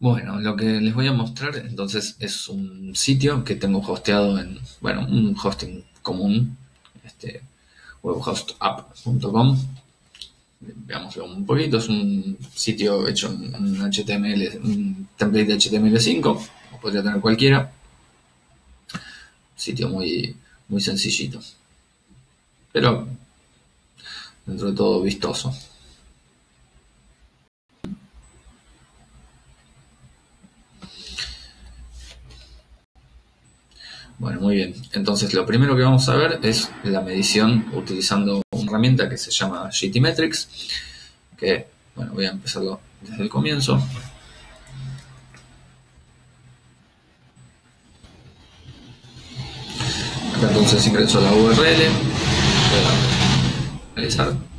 Bueno, lo que les voy a mostrar entonces es un sitio que tengo hosteado en, bueno, un hosting común, este, webhostapp.com. Veámoslo un poquito, es un sitio hecho en HTML, un template de HTML5, podría tener cualquiera. Sitio muy, muy sencillito, pero dentro de todo vistoso. Bueno, muy bien. Entonces, lo primero que vamos a ver es la medición utilizando una herramienta que se llama GTmetrix, que, bueno, voy a empezarlo desde el comienzo. Acá entonces ingreso la URL, voy a realizar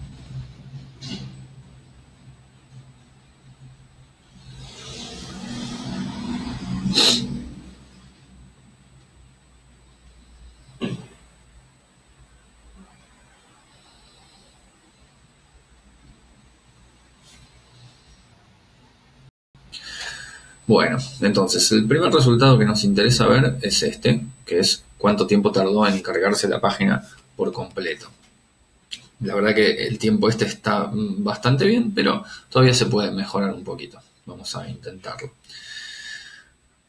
Bueno, entonces el primer resultado que nos interesa ver es este, que es cuánto tiempo tardó en cargarse la página por completo. La verdad que el tiempo este está bastante bien, pero todavía se puede mejorar un poquito. Vamos a intentarlo.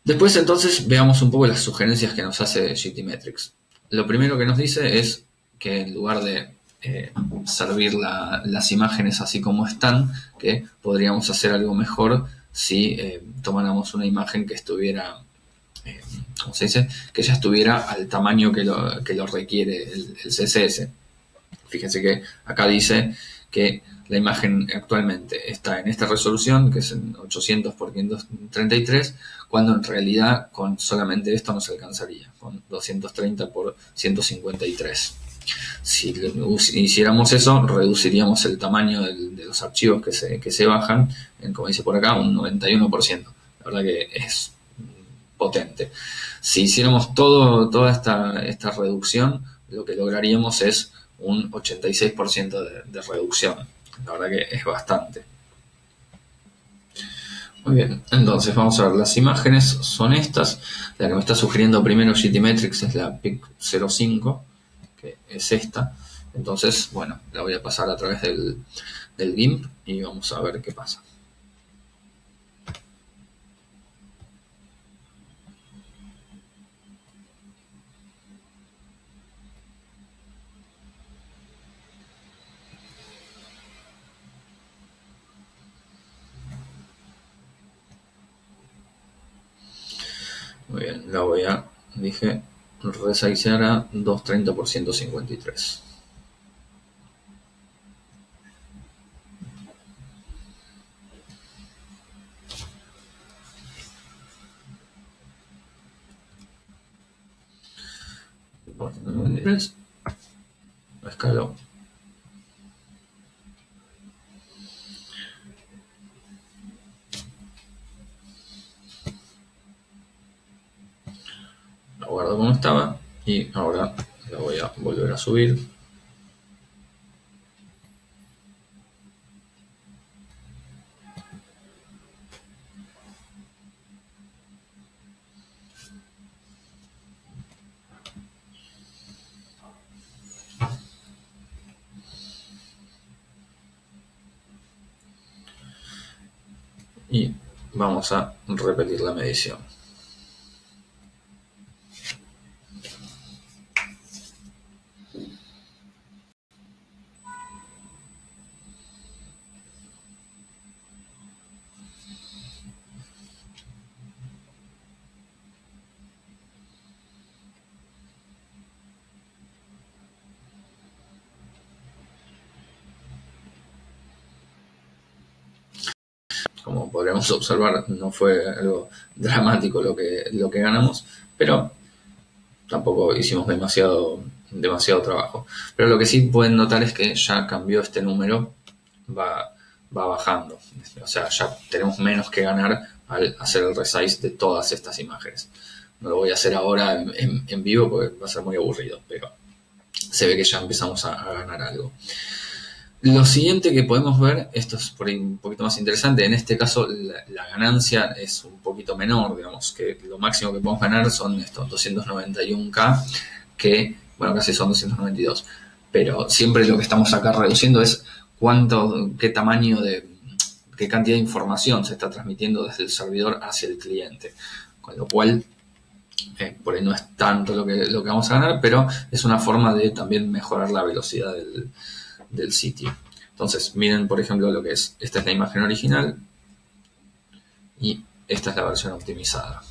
Después entonces veamos un poco las sugerencias que nos hace GTmetrix. Lo primero que nos dice es que en lugar de eh, servir las imágenes así como están, que podríamos hacer algo mejor si eh, tomáramos una imagen que estuviera, eh, ¿cómo se dice? Que ya estuviera al tamaño que lo, que lo requiere el, CSS. Fíjense que acá dice que la imagen actualmente está en esta resolución, que es en 800 x 533, cuando en realidad con solamente esto nos alcanzaría, con 230 x 153. Si hiciéramos eso, reduciríamos el tamaño de los archivos que se, que se bajan, como dice por acá, un 91%. La verdad que es potente. Si hiciéramos todo, toda esta, esta reducción, lo que lograríamos es un 86% de, de reducción. La verdad que es bastante. Muy bien, entonces vamos a ver, las imágenes son estas. La que me está sugiriendo primero GTmetrix es la PIC 05 que es esta. Entonces, bueno, la voy a pasar a través del, del GIMP y vamos a ver qué pasa. Muy bien, la voy a, dije, Resizear a 230 por 153. Escalo. Guardo como estaba y ahora la voy a volver a subir y vamos a repetir la medición. Como podríamos observar, no fue algo dramático lo que, lo que ganamos, pero tampoco hicimos demasiado, demasiado trabajo. Pero lo que sí pueden notar es que ya cambió este número, va, va bajando. O sea, ya tenemos menos que ganar al hacer el resize de todas estas imágenes. No lo voy a hacer ahora en, vivo porque va a ser muy aburrido, pero se ve que ya empezamos a ganar algo. Lo siguiente que podemos ver, esto es por un poquito más interesante, en este caso la, ganancia es un poquito menor, digamos que lo máximo que podemos ganar son estos 291k, que, bueno, casi son 292, pero siempre lo que estamos acá reduciendo es cuánto, qué tamaño de, qué cantidad de información se está transmitiendo desde el servidor hacia el cliente, con lo cual eh, por ahí no es tanto lo que, lo que vamos a ganar, pero es una forma de también mejorar la velocidad del, del sitio. Entonces, miren, por ejemplo, lo que es. Esta es la imagen original y esta es la versión optimizada.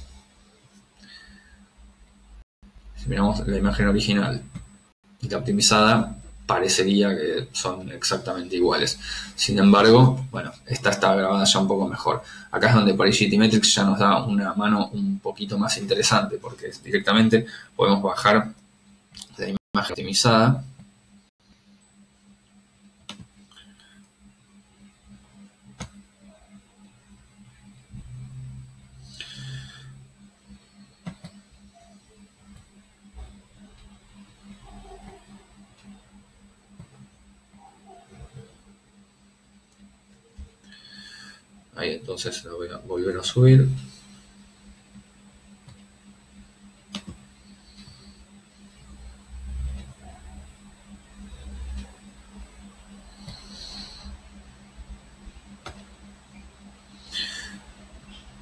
Si miramos la imagen original y la optimizada, parecería que son exactamente iguales. Sin embargo, bueno, esta está grabada ya un poco mejor. Acá es donde por Metrics ya nos da una mano un poquito más interesante, porque directamente podemos bajar la imagen optimizada Ahí entonces lo voy a volver a subir.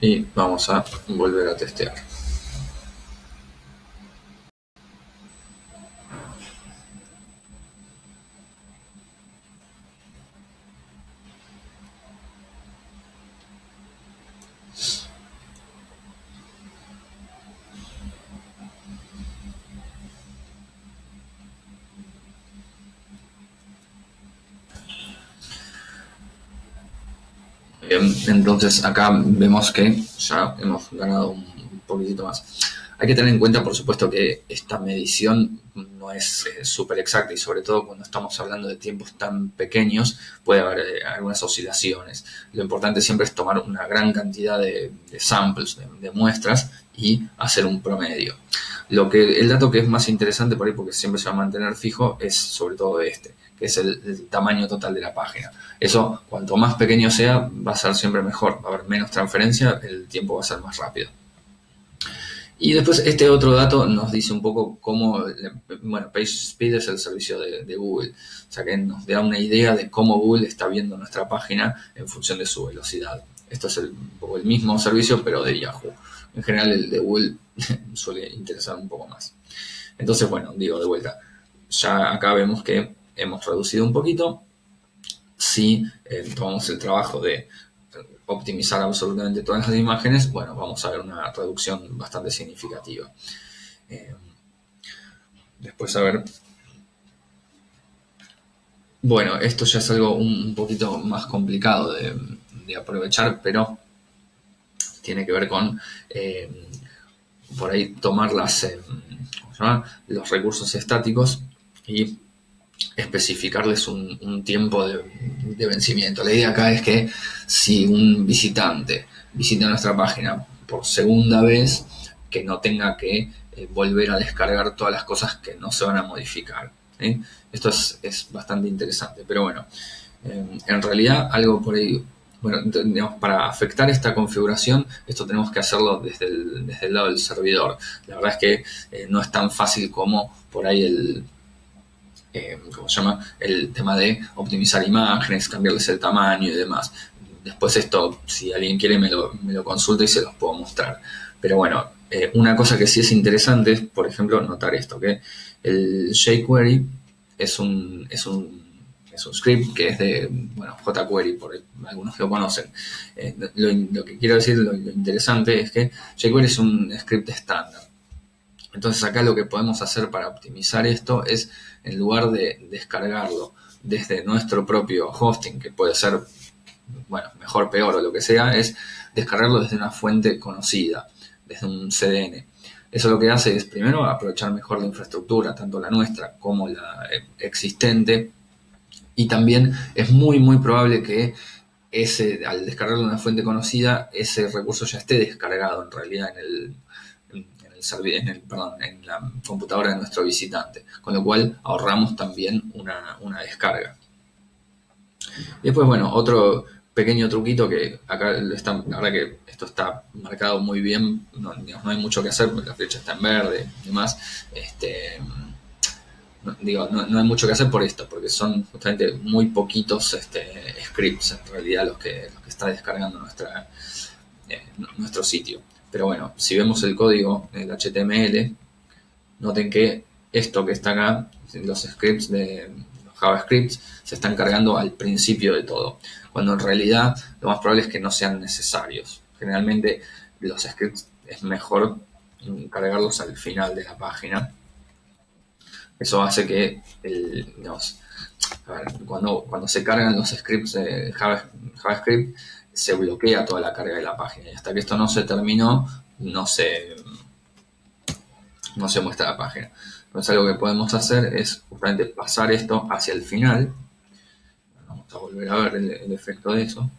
Y vamos a volver a testear. Entonces acá vemos que ya hemos ganado un poquitito más. Hay que tener en cuenta, por supuesto, que esta medición es eh, súper exacta y sobre todo cuando estamos hablando de tiempos tan pequeños puede haber eh, algunas oscilaciones. Lo importante siempre es tomar una gran cantidad de, samples, de, muestras y hacer un promedio. Lo que, el dato que es más interesante por ahí, porque siempre se va a mantener fijo, es sobre todo este que es el, tamaño total de la página. Eso, cuanto más pequeño sea, va a ser siempre mejor, va a haber menos transferencia, el tiempo va a ser más rápido. Y después este otro dato nos dice un poco cómo, bueno, PageSpeed es el servicio de, Google, o sea que nos da una idea de cómo Google está viendo nuestra página en función de su velocidad. Esto es el, mismo servicio, pero de Yahoo. En general el de Google suele interesar un poco más. Entonces, bueno, digo de vuelta, ya acá vemos que hemos reducido un poquito. Si eh, tomamos el trabajo de optimizar absolutamente todas las imágenes, bueno, vamos a ver una reducción bastante significativa. Eh, después, a ver. Bueno, esto ya es algo un, poquito más complicado de, aprovechar, pero tiene que ver con eh, por ahí tomar las, los recursos estáticos y especificarles un, tiempo de, vencimiento. La idea acá es que si un visitante visita nuestra página por segunda vez, que no tenga que eh, volver a descargar todas las cosas que no se van a modificar. Esto es, bastante interesante, pero bueno, eh, en realidad algo por ahí, bueno, para afectar esta configuración, esto tenemos que hacerlo desde el, desde el lado del servidor. La verdad es que eh, no es tan fácil como por ahí el eh, ¿cómo se llama? El tema de optimizar imágenes, cambiarles el tamaño y demás. Después esto, si alguien quiere, me lo, me lo consulta y se los puedo mostrar. Pero bueno, eh, una cosa que sí es interesante es, por ejemplo, notar esto, que el jQuery es un, es un, es un script que es de, bueno, jQuery, por algunos lo conocen. Eh, lo, que quiero decir, lo, lo interesante es que jQuery es un script estándar. Entonces acá lo que podemos hacer para optimizar esto es, en lugar de descargarlo desde nuestro propio hosting, que puede ser, bueno, mejor, peor o lo que sea, es descargarlo desde una fuente conocida, desde un CDN. Eso lo que hace es, primero, aprovechar mejor la infraestructura, tanto la nuestra como la existente, y también es muy, muy probable que ese, al descargarlo de una fuente conocida, ese recurso ya esté descargado en realidad en el, en, el, perdón, en la computadora de nuestro visitante, con lo cual ahorramos también una, descarga. Y después, bueno, otro pequeño truquito que acá está, la verdad que esto está marcado muy bien, no, hay mucho que hacer, la flecha está en verde y demás. Este, no, digo, no, hay mucho que hacer por esto, porque son justamente muy poquitos este, scripts en realidad los que, los que está descargando nuestra, eh, nuestro sitio. Pero bueno, si vemos el código del HTML, noten que esto que está acá, los scripts de JavaScript, se están cargando al principio de todo, cuando en realidad lo más probable es que no sean necesarios. Generalmente los scripts es mejor cargarlos al final de la página eso hace que cuando, cuando se cargan los scripts de JavaScript, se bloquea toda la carga de la página. Y hasta que esto no se terminó, no se, no se muestra la página. Entonces algo que podemos hacer es justamente pasar esto hacia el final. Vamos a volver a ver el efecto de eso.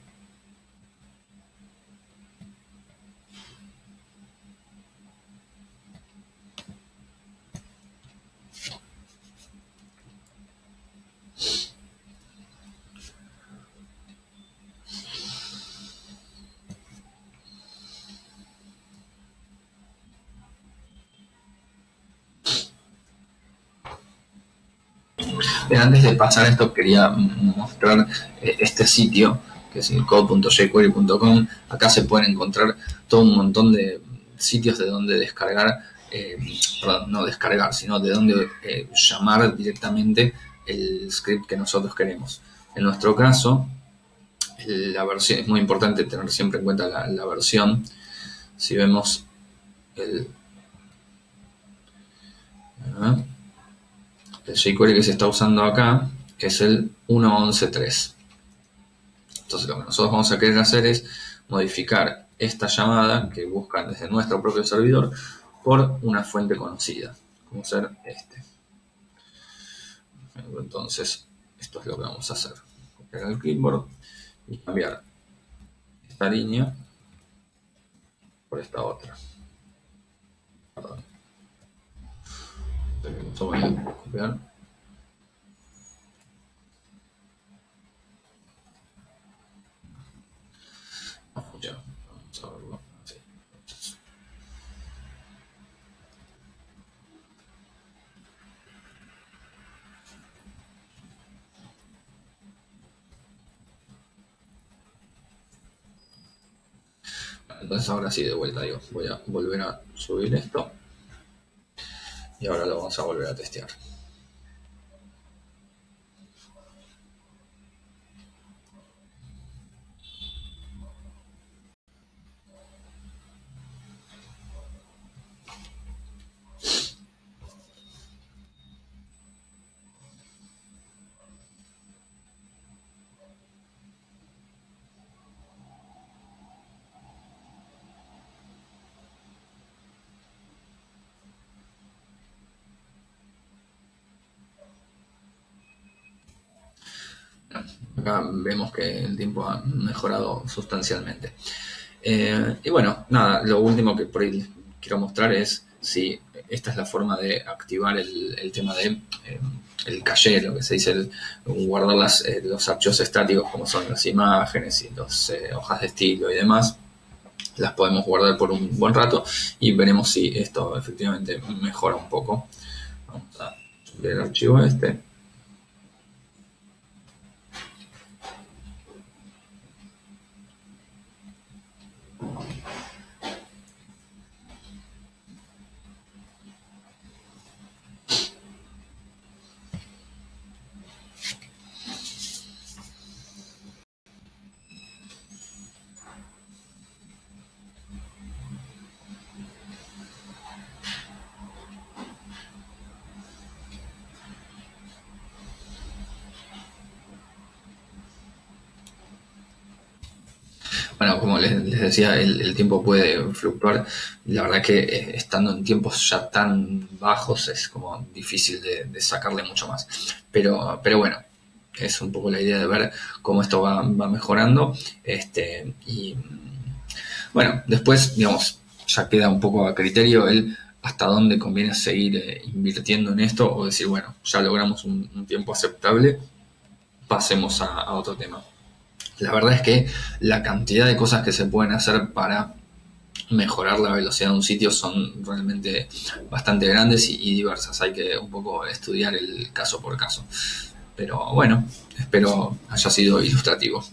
Antes de pasar esto, quería mostrar eh, este sitio, que es el code.jquery.com. Acá se pueden encontrar todo un montón de sitios de donde descargar, eh, perdón, no descargar, sino de donde eh, llamar directamente el script que nosotros queremos. En nuestro caso, la versión, es muy importante tener siempre en cuenta la, versión. Si vemos el el jQuery que se está usando acá es el 1.11.3. Entonces lo que nosotros vamos a querer hacer es modificar esta llamada que buscan desde nuestro propio servidor por una fuente conocida, como ser este. Entonces, esto es lo que vamos a hacer. Copiar el clipboard y cambiar esta línea por esta otra. Perdón voy a copiar. No funciona. Vamos a. Así. Entonces ahora sí, de vuelta, digo, voy a volver a subir esto y ahora lo vamos a volver a testear. Acá vemos que el tiempo ha mejorado sustancialmente. Eh, y bueno, nada, lo último que por ahí quiero mostrar es si esta es la forma de activar el, tema de eh, el caché, lo que se dice, guardar eh, los archivos estáticos como son las imágenes y las hojas de estilo y demás. Las podemos guardar por un buen rato y veremos si esto efectivamente mejora un poco. Vamos a subir el archivo este. Bueno, como les, decía, el, tiempo puede fluctuar. La verdad que eh, estando en tiempos ya tan bajos es como difícil de, sacarle mucho más. Pero, pero bueno, es un poco la idea de ver cómo esto va, mejorando. Este, y bueno, después, digamos, ya queda un poco a criterio el hasta dónde conviene seguir eh, invirtiendo en esto o decir, bueno, ya logramos un tiempo aceptable pasemos a, otro tema. La verdad es que la cantidad de cosas que se pueden hacer para mejorar la velocidad de un sitio son realmente bastante grandes y, diversas. Hay que un poco estudiar el caso por caso. Pero bueno, espero haya sido ilustrativo.